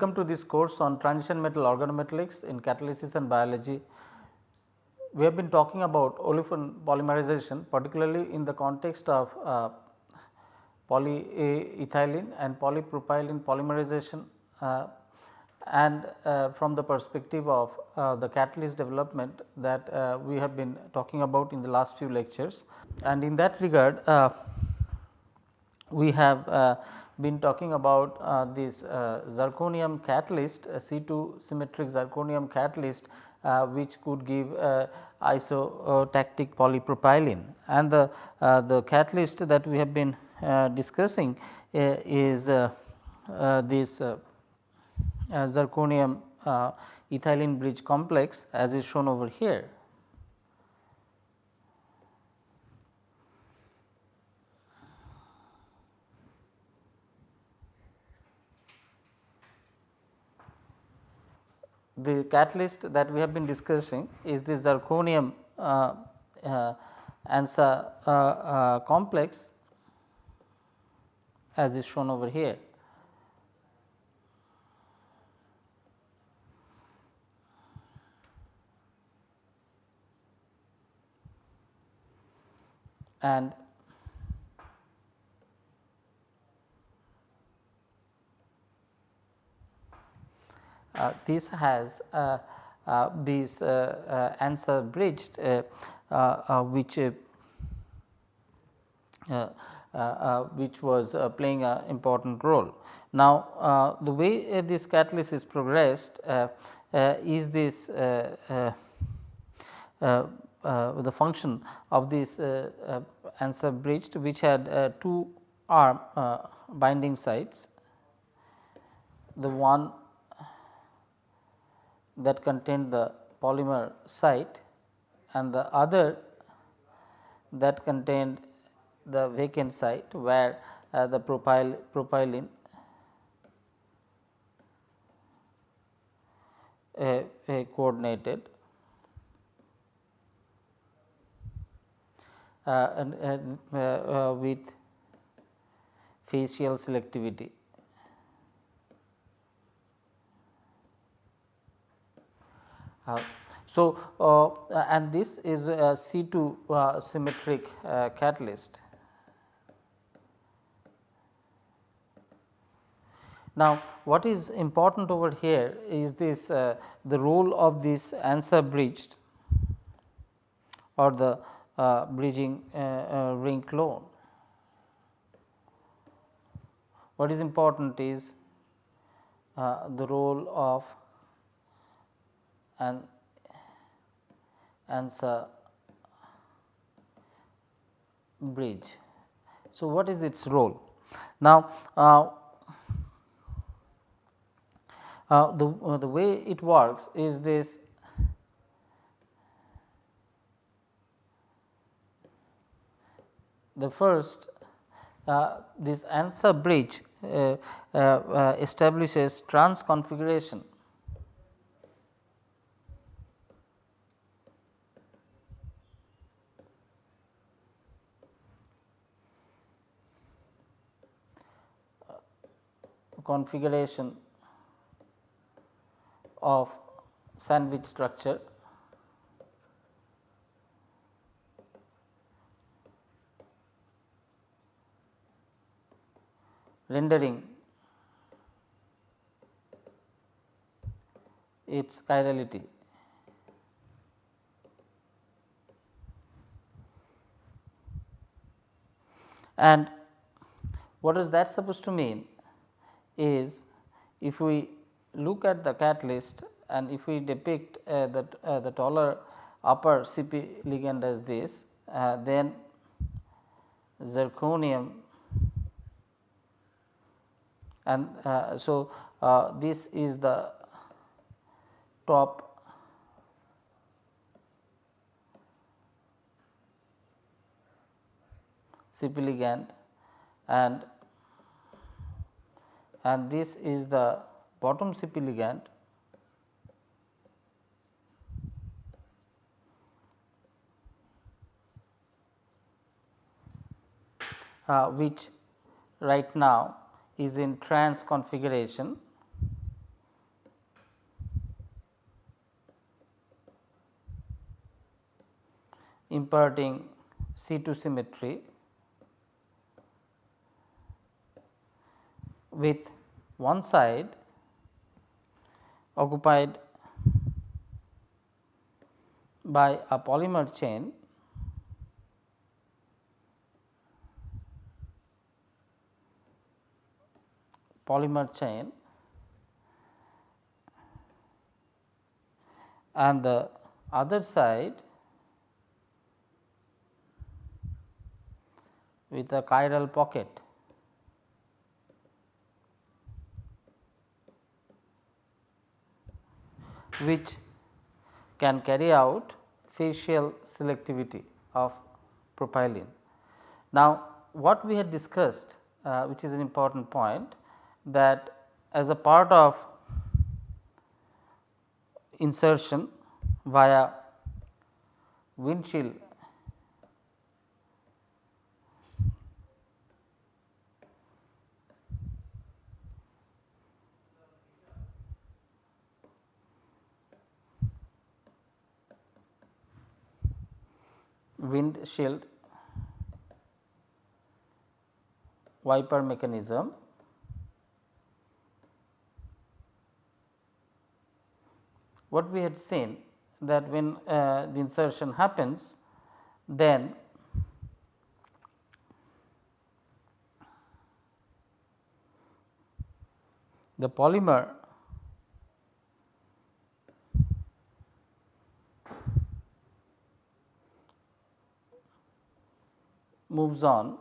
Welcome to this course on transition metal organometallics in catalysis and biology. We have been talking about olefin polymerization particularly in the context of uh, polyethylene and polypropylene polymerization uh, and uh, from the perspective of uh, the catalyst development that uh, we have been talking about in the last few lectures. And in that regard uh, we have been talking about uh, this uh, zirconium catalyst uh, C2 symmetric zirconium catalyst uh, which could give uh, isotactic polypropylene and the, the catalyst that we have been discussing is this zirconium ethylene bridge complex as is shown over here. The catalyst that we have been discussing is the zirconium uh, uh, ANSA uh, uh, complex as is shown over here. And this has uh, uh, these ANSA bridged which which was playing an important role. Now, the way this catalyst is progressed is this uh, the function of this uh, uh, ANSA bridged which had two arm binding sites. The one that contained the polymer site and the other that contained the vacant site where uh, the propyl propylene uh, uh, coordinated uh, and, with facial selectivity. So, uh, and this is a C2 uh, symmetric catalyst. Now, what is important over here is this uh, the role of this ANSA bridged or the uh, bridging uh, ring clone. What is important is the role of and ANSA bridge. So, what is its role? Now, uh, uh, the, uh, the way it works is this the first uh, this ANSA bridge uh, uh, establishes trans configuration configuration of sandwich structure rendering its chirality. And what is that supposed to mean? Is if we look at the catalyst and if we depict uh, the, uh, the taller upper CP ligand as this, uh, then zirconium and uh, so uh, this is the top CP ligand and and this is the bottom CP ligand Uh, which right now is in trans configuration. imparting C2 symmetry with one side occupied by a polymer chain polymer chain and the other side with a chiral pocket. Which can carry out facial selectivity of propylene. Now, what we had discussed uh, which is an important point that as a part of insertion via windshield windshield wiper mechanism what we had seen that when uh, the insertion happens then the polymer moves on.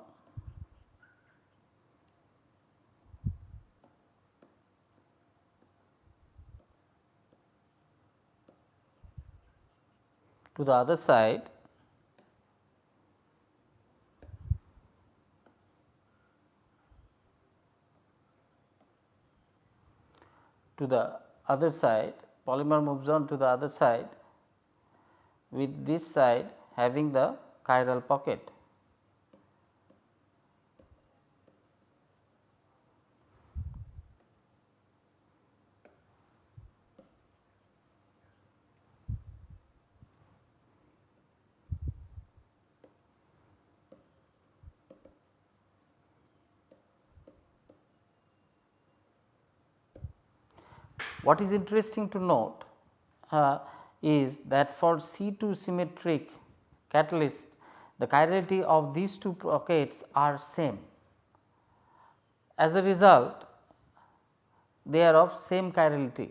To the other side. To the other side. Polymer moves on to the other side. With this side having the chiral pocket. What is interesting to note uh, is that for C2 symmetric catalyst the chirality of these two pockets are same. As a result they are of same chirality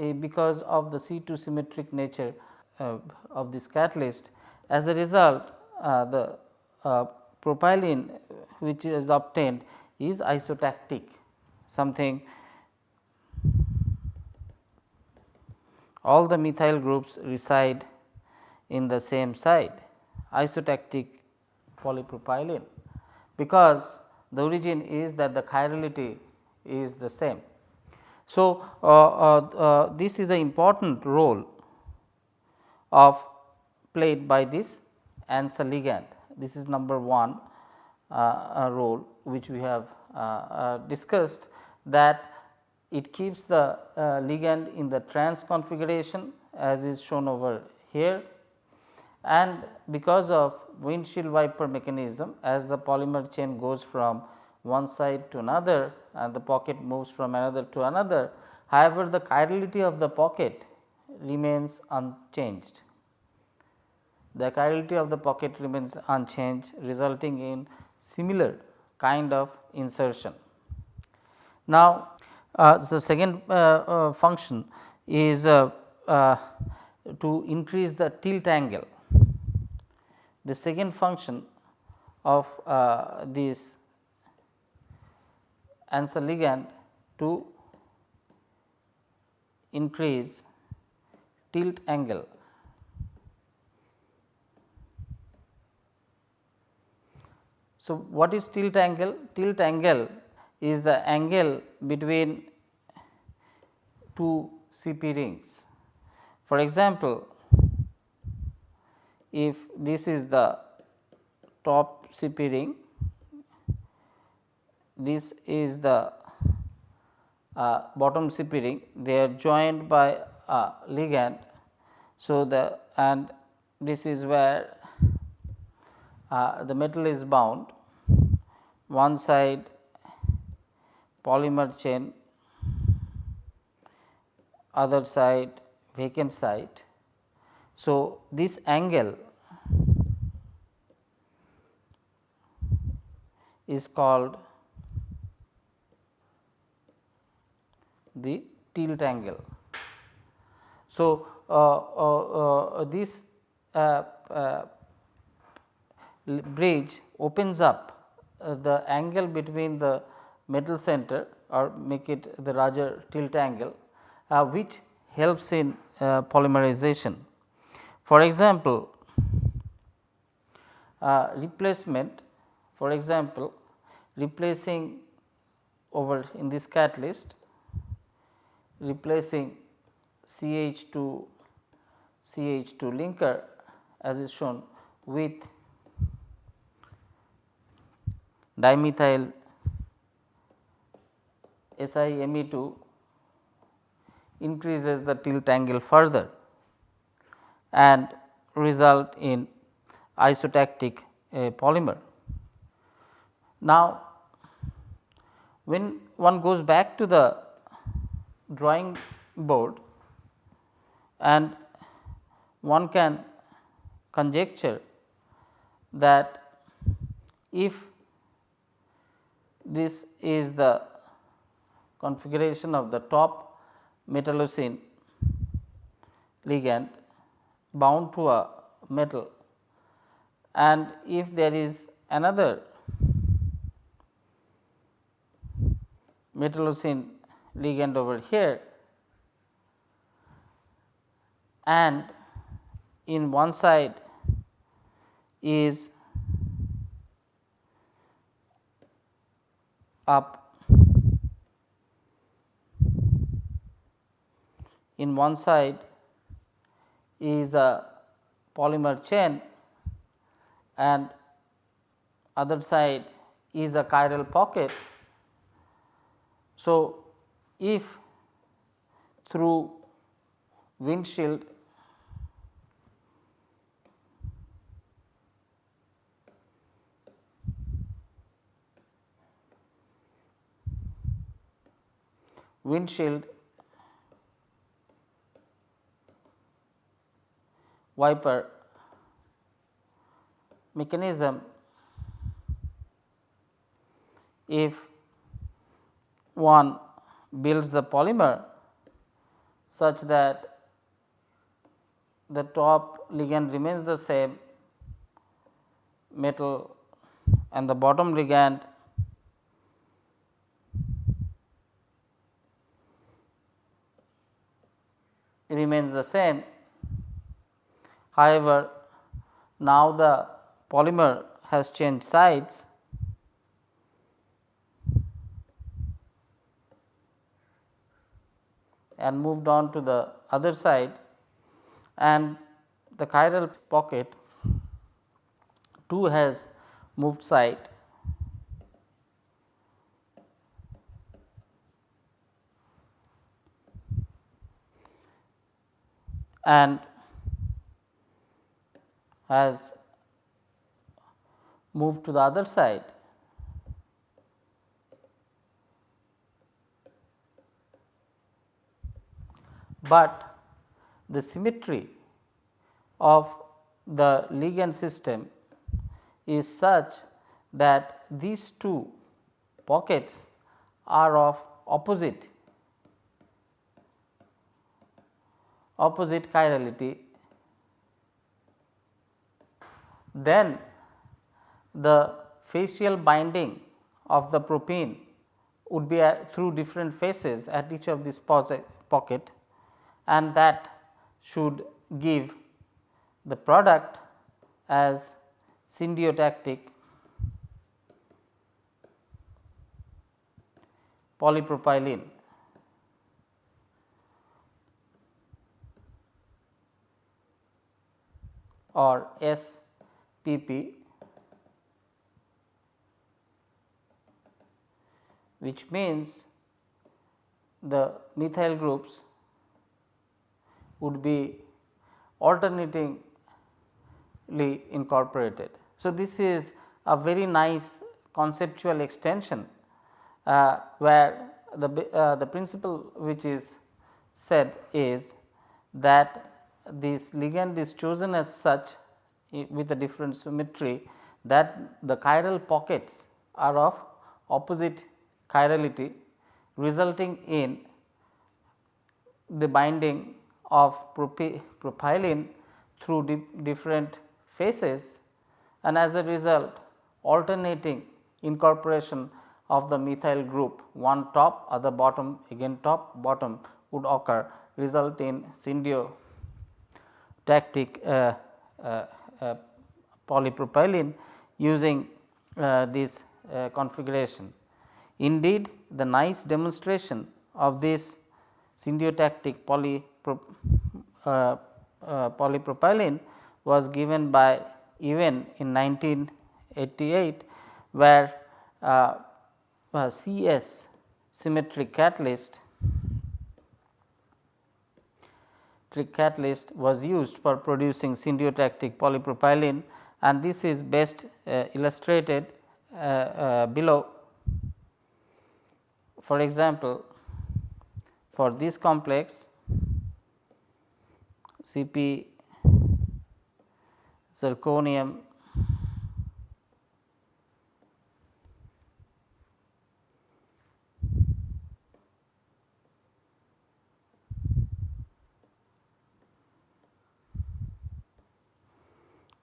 uh, because of the C2 symmetric nature uh, of this catalyst. As a result uh, the uh, propylene which is obtained is isotactic something all the methyl groups reside in the same side isotactic polypropylene because the origin is that the chirality is the same. So, uh, uh, uh, this is an important role of played by this ANSA ligand. This is number one uh, role which we have uh, uh, discussed that it keeps the uh, ligand in the trans configuration as is shown over here and because of windshield wiper mechanism as the polymer chain goes from one side to another and the pocket moves from another to another. However, the chirality of the pocket remains unchanged. The chirality of the pocket remains unchanged resulting in similar kind of insertion. Now, the second uh, uh, function is to increase the tilt angle. The second function of this ANSA ligand to increase tilt angle. So, what is tilt angle? Tilt angle is the angle between two CP rings. For example, if this is the top CP ring, this is the uh, bottom CP ring, they are joined by a ligand. So, the and this is where uh, the metal is bound one side polymer chain other side vacant side. So, this angle is called the tilt angle. So, uh, uh, uh, this uh, uh, bridge opens up uh, the angle between the metal center or make it the larger tilt angle uh, which helps in uh, polymerization. For example, uh, replacement for example, replacing over in this catalyst replacing CH2 CH2 linker as is shown with dimethyl SiMe2 increases the tilt angle further and result in isotactic uh, polymer. Now, when one goes back to the drawing board and one can conjecture that if this is the configuration of the top metallocene ligand bound to a metal. And if there is another metallocene ligand over here and in one side is up in one side is a polymer chain and other side is a chiral pocket. So, if through windshield windshield wiper mechanism if one builds the polymer such that the top ligand remains the same metal and the bottom ligand remains the same. However, now the polymer has changed sides. And moved on to the other side. And the chiral pocket too has moved side. And has moved to the other side. But the symmetry of the ligand system is such that these two pockets are of opposite opposite chirality, then the facial binding of the propene would be through different faces at each of these pocket and that should give the product as syndiotactic polypropylene. or SPP which means the methyl groups would be alternatingly incorporated. So, this is a very nice conceptual extension uh, where the, uh, the principle which is said is that this ligand is chosen as such with a different symmetry that the chiral pockets are of opposite chirality resulting in the binding of propylene through di different phases and as a result alternating incorporation of the methyl group one top other bottom again top bottom would occur result in syndiotactic uh, uh, uh, polypropylene using uh, this uh, configuration. Indeed, the nice demonstration of this syndiotactic polypro, uh, polypropylene was given by Ewen in 1988 where uh, uh, CS symmetric catalyst catalyst was used for producing syndiotactic polypropylene and this is best uh, illustrated uh, uh, below. For example, for this complex Cp zirconium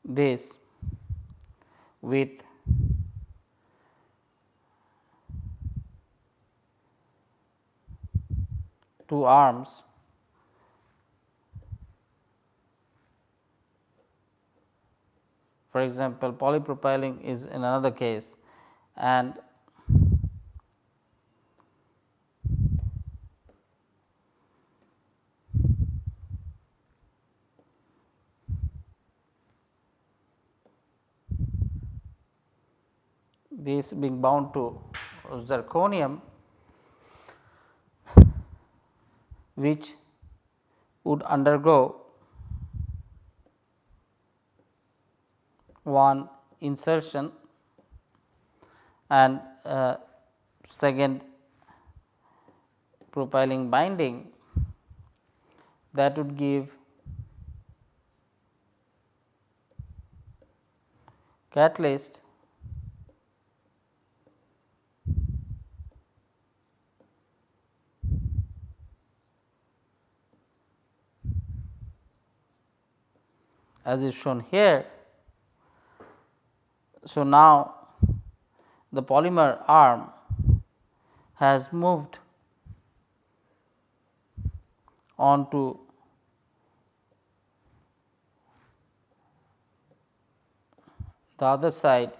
this with two arms. For example polypropylene is in another case and this being bound to zirconium which would undergo one insertion and uh, second propylene binding that would give catalyst as is shown here. So, now the polymer arm has moved on to the other side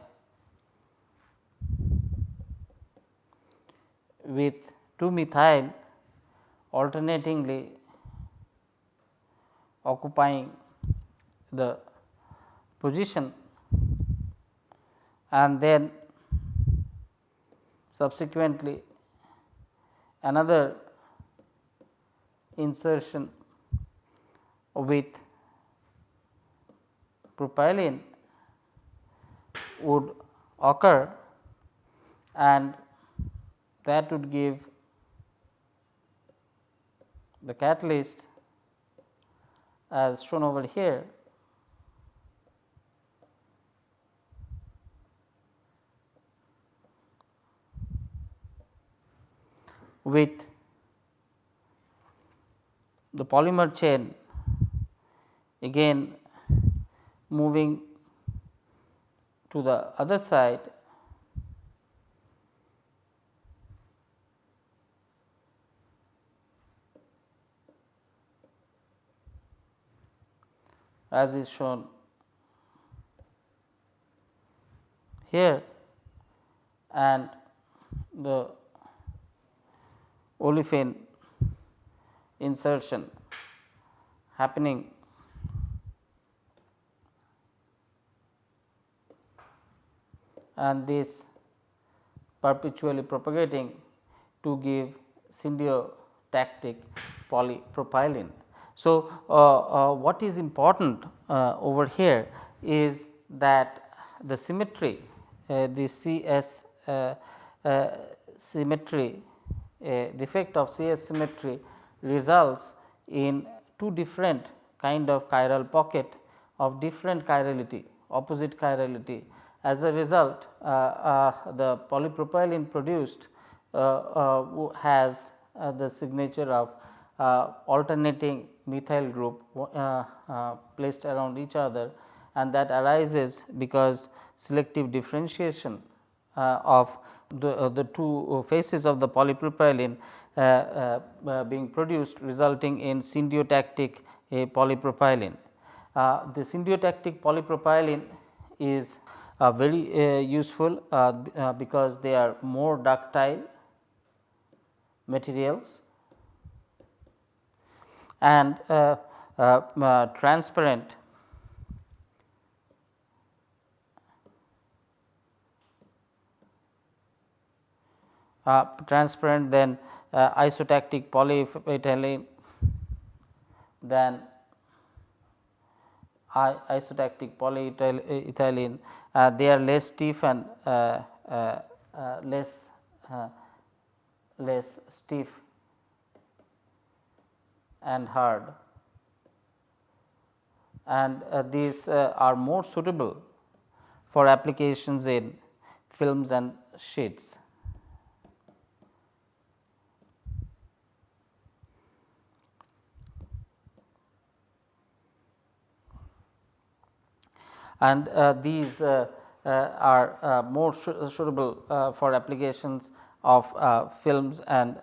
with 2 methyl alternatingly occupying the position and then subsequently another insertion with propylene would occur and that would give the catalyst as shown over here with the polymer chain again moving to the other side. As is shown here and the olefin insertion happening and this perpetually propagating to give syndiotactic polypropylene. So, uh, uh, what is important uh, over here is that the symmetry the CS symmetry the effect of CS symmetry results in two different kind of chiral pocket of different chirality opposite chirality. As a result uh, uh, the polypropylene produced uh, has the signature of alternating methyl group placed around each other and that arises because selective differentiation of the, uh, the two faces of the polypropylene uh, uh, being produced resulting in syndiotactic polypropylene. the syndiotactic polypropylene is very useful because they are more ductile materials and uh, uh, transparent transparent then uh, isotactic polyethylene then isotactic polyethylene uh, they are less stiff and uh, uh, uh, less less stiff and hard and these are more suitable for applications in films and sheets. And uh, these uh, uh, are uh, more uh, suitable uh, for applications of films and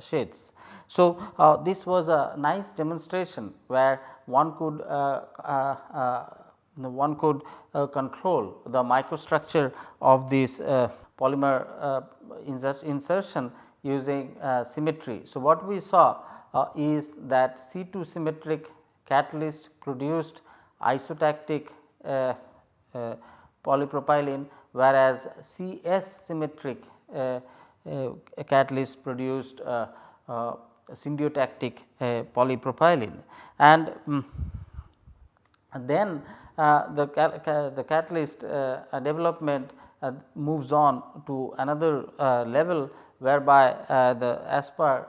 sheets. So, this was a nice demonstration where one could one could control the microstructure of this uh, polymer insertion using symmetry. So, what we saw is that C 2 symmetric catalyst produced isotactic uh, uh, polypropylene whereas C S symmetric uh, catalyst produced syndiotactic polypropylene. And um, then uh, the, the catalyst uh, development uh, moves on to another level whereby the as per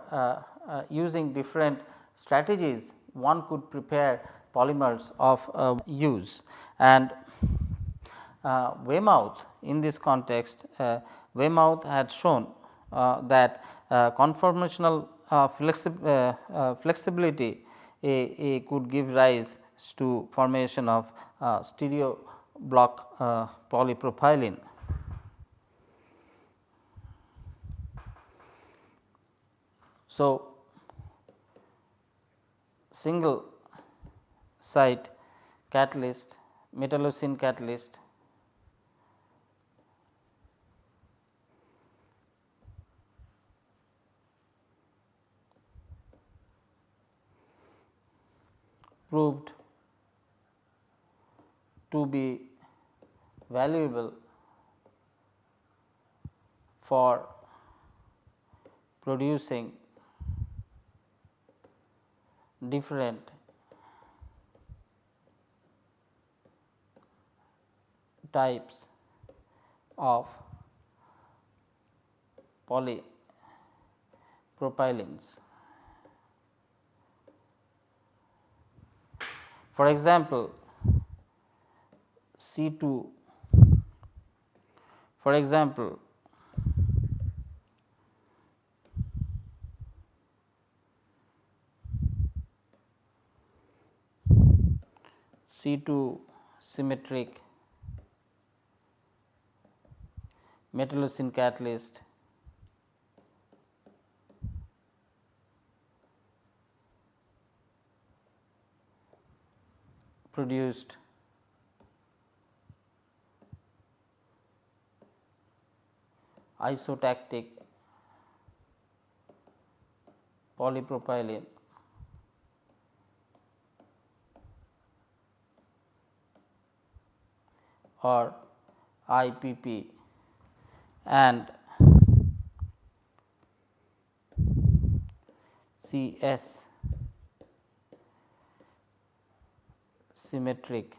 using different strategies one could prepare polymers of uh, use and uh, Waymouth in this context uh, Waymouth had shown uh, that uh, conformational uh, flexi flexibility a, a could give rise to formation of stereo block polypropylene. So, single site catalyst metallocene catalyst proved to be valuable for producing different types of polypropylenes. For example, C 2 for example, C 2 symmetric metallocene catalyst. Produced. Isotactic polypropylene. Or IPP and C S symmetric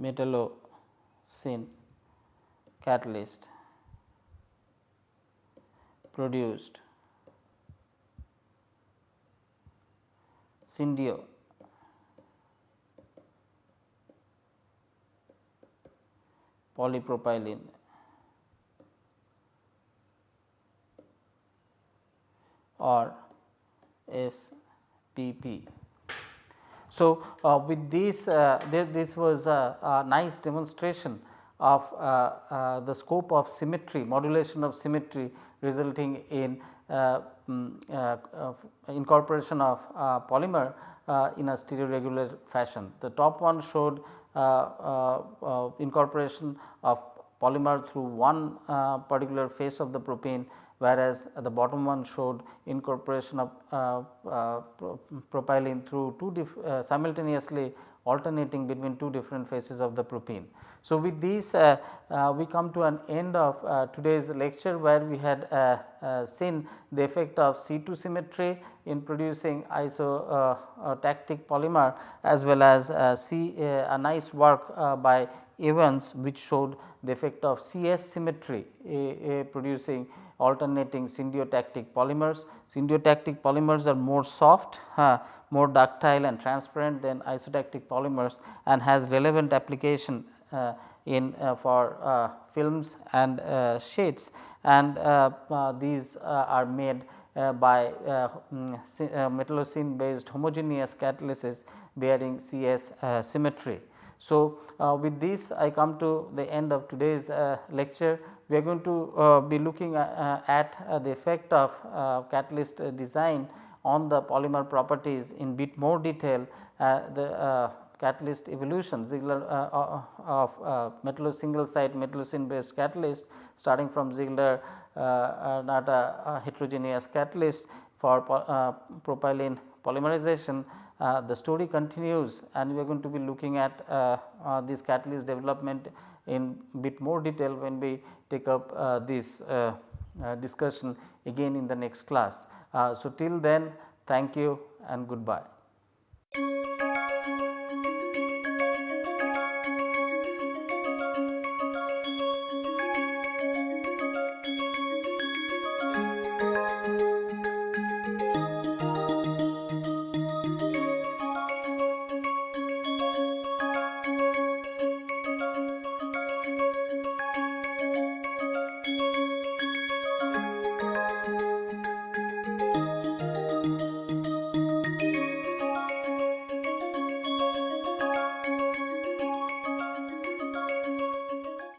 metallocene catalyst produced syndio polypropylene or SPP. So, uh, with this uh, this was a, a, nice demonstration of uh, uh, the scope of symmetry modulation of symmetry resulting in um, incorporation of polymer in a stereoregular fashion. The top one showed incorporation of polymer through one particular face of the propene whereas the bottom one showed incorporation of uh, uh, propylene through two uh, simultaneously alternating between two different phases of the propene. So, with this uh, uh, we come to an end of uh, today's lecture where we had seen the effect of C2 symmetry in producing isotactic polymer as well as a nice work by Ewen which showed the effect of CS symmetry producing alternating syndiotactic polymers. Syndiotactic polymers are more soft, uh, more ductile and transparent than isotactic polymers and has relevant application uh, in uh, for uh, films and uh, shades and uh, these are made by um, metallocene based homogeneous catalysis bearing CS symmetry. So, with this I come to the end of today's lecture we are going to uh, be looking at, uh, at uh, the effect of catalyst design on the polymer properties in bit more detail the catalyst evolution Ziegler uh, of uh, metallo single site metallocene based catalyst starting from Ziegler uh, Natta, heterogeneous catalyst for propylene polymerization. the story continues and we are going to be looking at this catalyst development in bit more detail when we take up uh, this uh, uh, discussion again in the next class. Uh, so, till then thank you and goodbye.